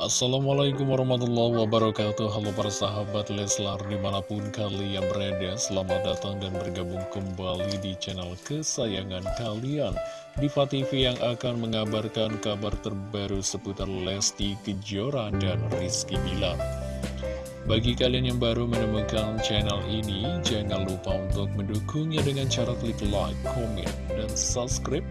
Assalamualaikum warahmatullahi wabarakatuh. Halo para sahabat Leslar di mana pun kalian berada Selamat datang dan bergabung kembali di channel kesayangan kalian. Diva TV yang akan mengabarkan kabar terbaru seputar Lesti Kejora dan Rizky Bilar. Bagi kalian yang baru menemukan channel ini Jangan lupa untuk mendukungnya dengan cara klik like, comment, dan subscribe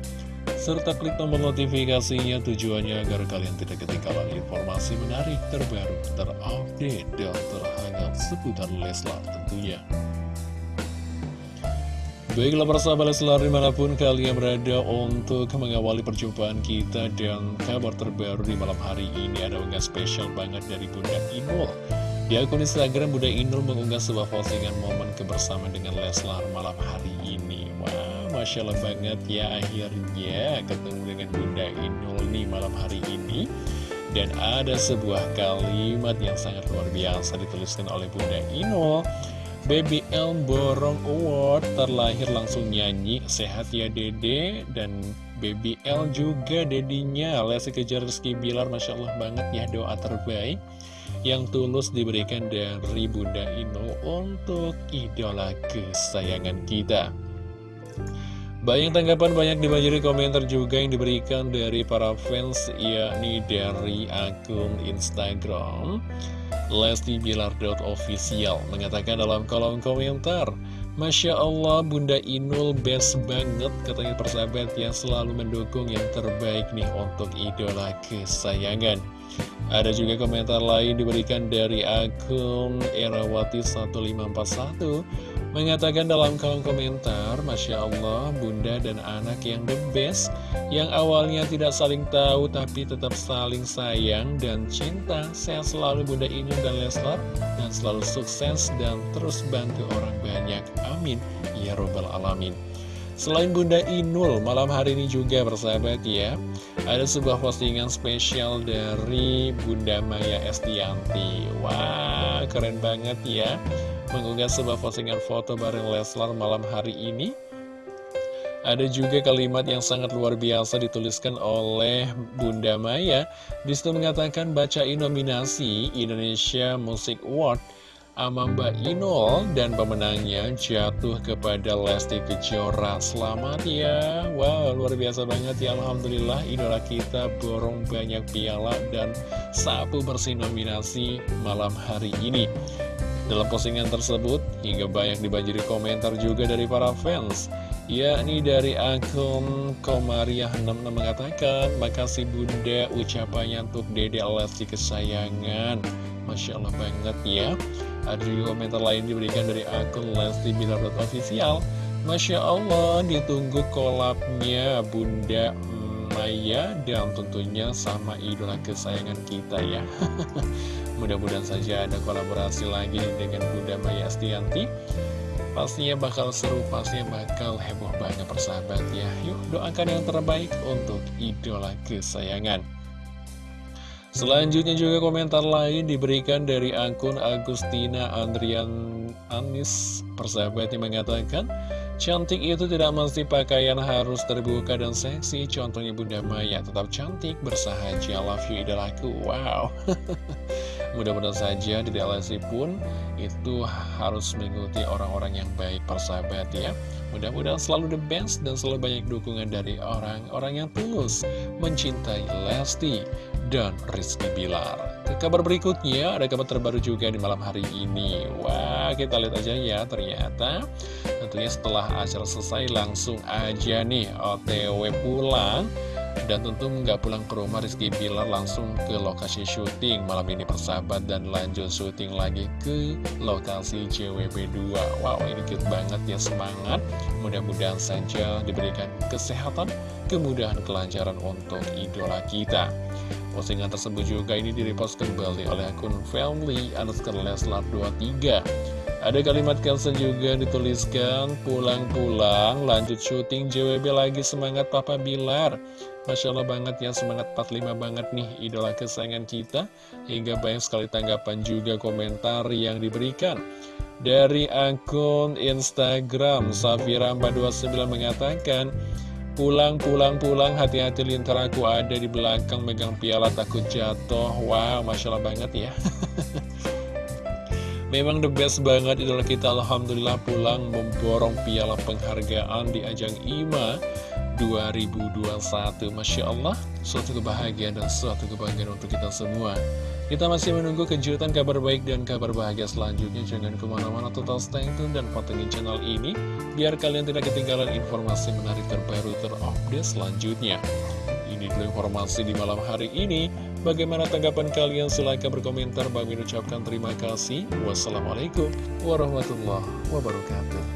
serta klik tombol notifikasinya tujuannya agar kalian tidak ketinggalan informasi menarik terbaru, terupdate, dan terhangat seputar Leslar tentunya. Baiklah persahabat Leslar di mana pun kalian berada untuk mengawali perjumpaan kita dan kabar terbaru di malam hari ini ada unggah spesial banget dari Bunda Inul. Di akun Instagram Bunda Inul mengunggah sebuah postingan momen kebersamaan dengan Leslar malam hari ini. Wow, Masya Allah banget ya akhirnya ketemu dengan Bunda Inul nih malam hari ini. Dan ada sebuah kalimat yang sangat luar biasa dituliskan oleh Bunda Inul. Baby L Borong Award terlahir langsung nyanyi Sehat ya dede Dan Baby L juga dedinya Lesti Kejar Rizky Bilar Masya Allah banget ya doa terbaik yang tulus diberikan dari Bunda Ino untuk idola kesayangan kita. Banyak tanggapan, banyak dibanjiri komentar juga yang diberikan dari para fans, yakni dari akun Instagram Lesti Bilar.official mengatakan dalam kolom komentar Masya Allah Bunda Inul best banget katanya persahabat yang selalu mendukung yang terbaik nih untuk idola kesayangan Ada juga komentar lain diberikan dari akun Erawati1541 Mengatakan dalam kolom komentar Masya Allah Bunda dan anak yang the best Yang awalnya tidak saling tahu tapi tetap saling sayang dan cinta. Sehat selalu Bunda Inul dan Leslar Dan selalu sukses dan terus bantu orang banyak. Amin. Ya Robbal Alamin Selain Bunda Inul, malam hari ini juga bersahabat ya Ada sebuah postingan spesial dari Bunda Maya Estianti. Wah, keren banget ya. Mengunggah sebuah postingan foto bareng Leslar malam hari ini. Ada juga kalimat yang sangat luar biasa dituliskan oleh Bunda Maya. Di situ mengatakan bacain nominasi Indonesia Music Award sama Mbak Inul dan pemenangnya jatuh kepada Lesti Kejora. Selamat ya. Wow luar biasa banget ya. Alhamdulillah idola kita borong banyak piala dan sapu bersih nominasi malam hari ini. Dalam postingan tersebut hingga banyak dibanjiri komentar juga dari para fans yakni dari akun Komariah66 mengatakan Makasih bunda ucapannya untuk dede Lesti kesayangan Masya Allah banget ya. Ada juga komentar lain diberikan dari akun Lesti Bilar.official Masya Allah ditunggu kolabnya Bunda Maya dan tentunya sama idola kesayangan kita ya. Mudah-mudahan saja ada kolaborasi lagi dengan Bunda Maya Astianti Pastinya bakal seru, pastinya bakal heboh banget persahabat ya. Yuk doakan yang terbaik untuk idola kesayangan Selanjutnya juga komentar lain diberikan dari akun Agustina Andrian Anis. Persahabat yang mengatakan Cantik itu tidak mesti pakaian harus terbuka dan seksi. Contohnya Bunda Maya tetap cantik bersahaja. Love you idolaku. Wow. Mudah-mudahan saja di DLSI pun itu harus mengikuti orang-orang yang baik persahabat ya. Mudah-mudahan selalu the best dan selalu banyak dukungan dari orang-orang yang tulus mencintai Lesti dan Rizky Bilar. Ke kabar berikutnya, ada kabar terbaru juga di malam hari ini. Wah, kita lihat aja ya, ternyata tentunya setelah acara selesai langsung aja nih OTW pulang. Dan tentu nggak pulang ke rumah Rizky Bilar langsung ke lokasi syuting. Malam ini persahabat dan lanjut syuting lagi ke lokasi JWP2 Wow ini cute banget ya semangat. Mudah-mudahan saja diberikan kesehatan, kemudahan, kelancaran untuk idola kita Postingan tersebut juga ini direpost kembali oleh akun family underscore leslar 23 Ada kalimat caption juga dituliskan Pulang-pulang lanjut syuting JWB lagi semangat Papa Bilar. Masya Allah banget ya semangat 45 banget nih idola kesayangan kita. Hingga banyak sekali tanggapan juga komentar yang diberikan. Dari akun Instagram Safira429 mengatakan Pulang, pulang, pulang, hati-hati lintar aku ada di belakang megang piala takut jatuh. Wow, Masya Allah banget ya. Memang the best banget idola kita Alhamdulillah pulang memborong piala penghargaan di ajang IMA 2021 Masya Allah, suatu kebahagiaan dan suatu kebahagiaan untuk kita semua kita masih menunggu kejutan kabar baik dan kabar bahagia selanjutnya. Jangan ke mana-mana total stay tune dan pantengin channel ini. Biar kalian tidak ketinggalan informasi menarik terbaru terupdate selanjutnya. Ini dulu informasi di malam hari ini. Bagaimana tanggapan kalian? Silahkan berkomentar. Bagi ucapkan terima kasih. Wassalamualaikum warahmatullahi wabarakatuh.